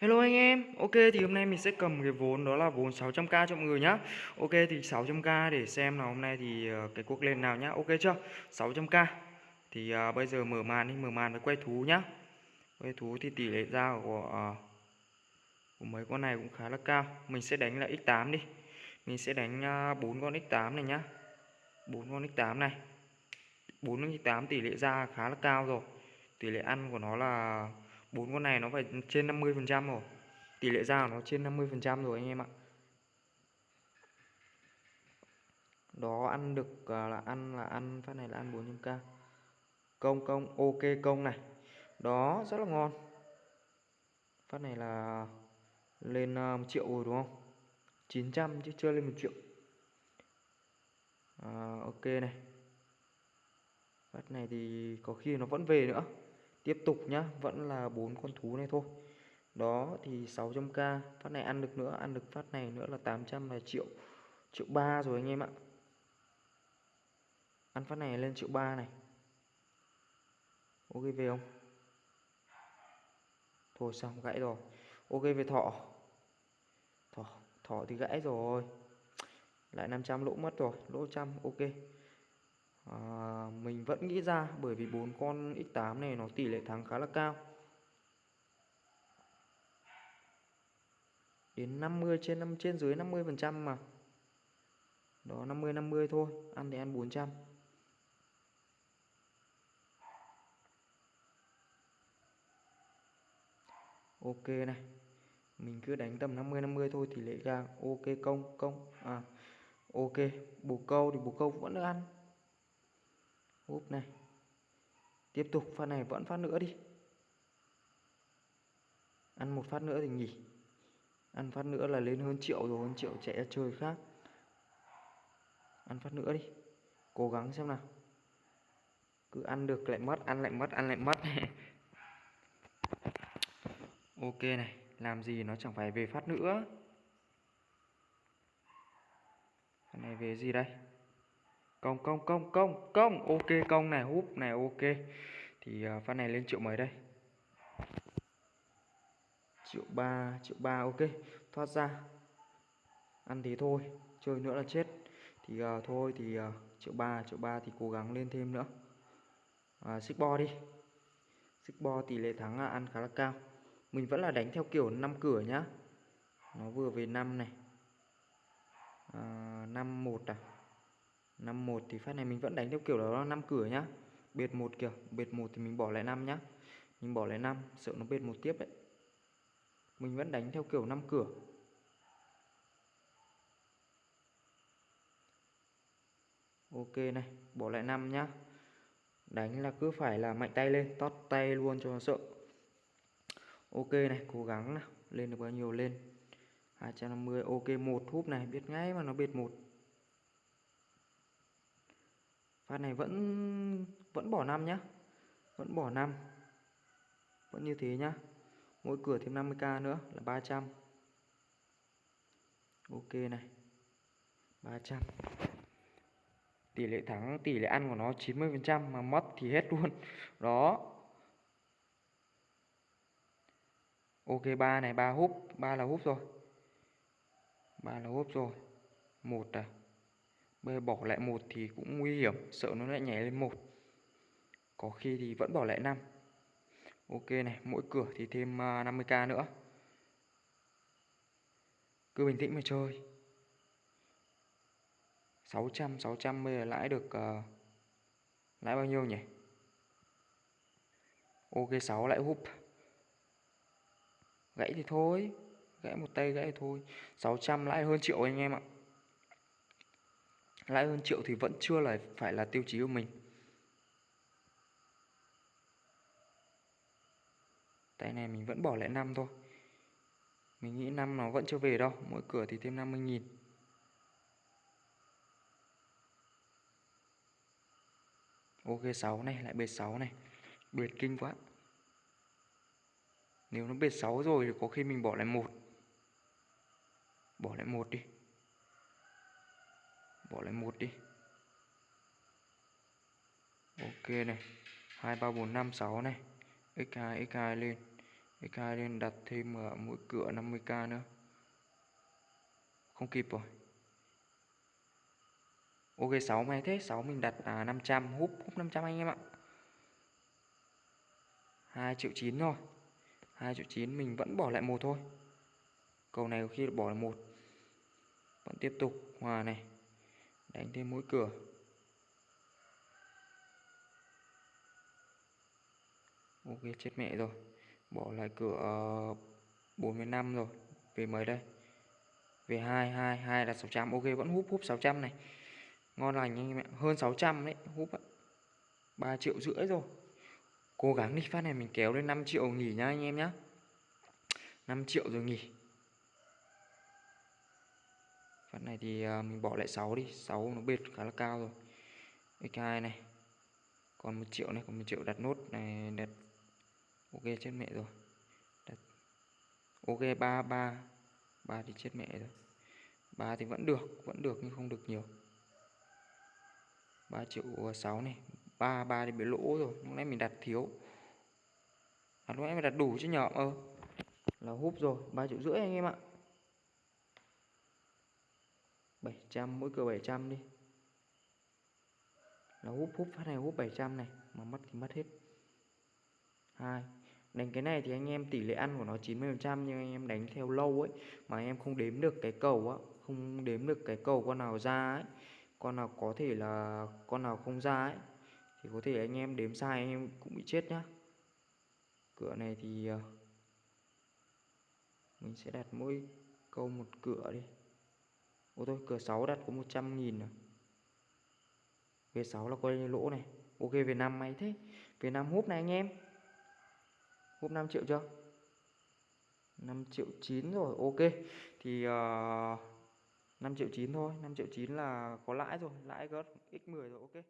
Hello anh em, ok thì hôm nay mình sẽ cầm cái vốn đó là vốn 600k cho mọi người nhá. Ok thì 600k để xem là hôm nay thì ờ, cái cuộc lên nào nhá, ok chưa? 600k Thì uh, bây giờ mở màn đi, mở màn với quay thú nhá. Quay thú thì tỷ lệ ra của, uh, của mấy con này cũng khá là cao. Mình sẽ đánh là x8 đi. Mình sẽ đánh uh, 4 con x8 này nhá. 4 con x8 này. 4 con x8 tỷ lệ ra khá là cao rồi. Tỷ lệ ăn của nó là bốn con này nó phải trên 50 phần trăm rồi. Tỷ lệ ra của nó trên 50 phần trăm rồi anh em ạ. Đó ăn được à, là ăn là ăn phát này là ăn 400k công công ok công này. Đó rất là ngon. Phát này là lên à, 1 triệu rồi đúng không? 900 chứ chưa lên 1 triệu. À, ok này. Phát này thì có khi nó vẫn về nữa tiếp tục nhá, vẫn là bốn con thú này thôi. Đó, thì 600k phát này ăn được nữa, ăn được phát này nữa là 800 là triệu triệu ba rồi anh em ạ. Ăn phát này lên triệu ba này. Ok về không? Thôi xong, gãy rồi. Ok về thọ thọ thọ thì gãy rồi. Lại 500 lỗ mất rồi, lỗ trăm, ok à, mình vẫn nghĩ ra bởi vì bốn con x8 này nó tỷ lệ thắng khá là cao. Đến 50 trên 5 trên dưới 50 phần trăm mà. Đó 50 50 thôi ăn thì ăn 400 ok này mình cứ đánh tầm 50 50 thôi tỷ lệ ra ok công công à ok bồ câu thì bồ câu vẫn được ăn úp này. Tiếp tục, phát này vẫn phát nữa đi. Ăn một phát nữa thì nghỉ. Ăn phát nữa là lên hơn triệu rồi, hơn triệu chạy ra chơi khác. Ăn phát nữa đi. Cố gắng xem nào. Cứ ăn được lại mất, ăn lại mất, ăn lại mất. Ok này, làm gì nó chẳng phải về phát nữa. Cái này về gì đây? Công công công công công. Ok công này húp này ok. Thì uh, phát này lên triệu mấy đây? Triệu ba triệu ba ok. Thoát ra. Ăn thì thôi chơi nữa là chết. Thì uh, thôi thì uh, triệu ba triệu ba thì cố gắng lên thêm nữa. Uh, xích bo đi. Xích bo tỷ lệ thắng ăn khá là cao. Mình vẫn là đánh theo kiểu năm cửa nhá. Nó vừa về năm này. Năm một à. 51 thì phát này mình vẫn đánh theo kiểu đó là năm cửa nhá. Biệt một kiểu biệt một thì mình bỏ lại năm nhá. Mình bỏ lại năm, sợ nó biệt một tiếp đấy. Mình vẫn đánh theo kiểu năm cửa. Ok này, bỏ lại năm nhá. Đánh là cứ phải là mạnh tay lên, tót tay luôn cho nó sợ. Ok này, cố gắng nào, lên được bao nhiêu lên? 250 ok một húp này, biết ngay mà nó biệt một phát này vẫn vẫn bỏ năm nhá. Vẫn bỏ năm. Vẫn như thế nhá. Mỗi cửa thêm 50k nữa là 300 ok này. 300 tỷ lệ thắng, tỷ lệ ăn của nó 90% mà mất thì hết luôn. Đó. Ok, ba này, ba húp. Ba là húp rồi. Ba là húp rồi. Một à bây giờ bỏ lại một thì cũng nguy hiểm sợ nó lại nhảy lên một. Có khi thì vẫn bỏ lại 5. ok này mỗi cửa thì thêm à, 50k nữa. Cứ bình tĩnh mà chơi. 600 600 bây giờ lãi được uh, lãi bao nhiêu nhỉ? Ok 6 lại húp. Gãy thì thôi gãy một tay gãy thì thôi. 600 lãi hơn triệu anh em ạ lãi hơn triệu thì vẫn chưa là phải là tiêu chí của mình. Tay này mình vẫn bỏ lại năm thôi. Mình nghĩ năm nó vẫn chưa về đâu, mỗi cửa thì thêm 50 nghìn. Ok 6 này, lại bệt 6 này. Bệt kinh quá. Nếu nó bệt 6 rồi thì có khi mình bỏ lại một. Bỏ lại một đi bỏ lại một đi. Ok này. Hai ba bốn năm sáu này. X2 x2 lên. X2 lên đặt thêm ở mỗi cửa 50k nữa. Không kịp rồi. Ok 6 may thế. 6 mình đặt à, 500 húp húp 500 anh em ạ. 2 triệu 9 thôi. 2 triệu 9 mình vẫn bỏ lại một thôi. Cầu này có khi bỏ lại một. Vẫn tiếp tục. Hòa này đánh thêm mỗi cửa. Ok, chết mẹ rồi. Bỏ lại cửa ờ, 45 rồi. Về mới đây? Về 2 2 2 là 600 ok, vẫn húp húp 600 này. Ngon lành anh em ạ. Hơn 600 đấy, húp ạ. 3 triệu rưỡi rồi. Cố gắng đi, phát này mình kéo lên 5 triệu nghỉ nhá anh em nhá. 5 triệu rồi nghỉ phát này thì ờ, mình bỏ lại 6 đi 6 nó bệt khá là cao rồi. X2 này còn 1 triệu này còn 1 triệu đặt nốt này đặt ok chết mẹ rồi. Đặt ok ba ba ba thì chết mẹ rồi. 3 thì vẫn được vẫn được nhưng không được nhiều. 3 triệu 6 này 3 3 thì bị lỗ rồi lúc nãy mình đặt thiếu. À, lúc nãy mình đặt đủ chứ nhỏ ơ ờ, là húp rồi 3 triệu rưỡi anh em ạ. 700 mỗi cửa 700 đi. Là húp húp phát này húp 700 này, mà mất thì mất hết. Hai, đánh cái này thì anh em tỷ lệ ăn của nó 90 trăm, nhưng anh em đánh theo lâu ấy, mà anh em không đếm được cái cầu á, không đếm được cái cầu con nào ra ấy, con nào có thể là, con nào không ra ấy, thì có thể anh em đếm sai, anh em cũng bị chết nhá. Cửa này thì ờ, mình sẽ đặt mỗi câu một cửa đi. Ủa thôi cửa 6 đặt có 100 nghìn à? Về 6 là coi như lỗ này. Ok về 5 máy thế. Về 5 húp này anh em. Húp 5 triệu chưa? 5 triệu 9 rồi ok. Thì ờ, uh, 5 triệu 9 thôi. 5 triệu 9 là có lãi rồi. Lãi gớt x10 rồi ok.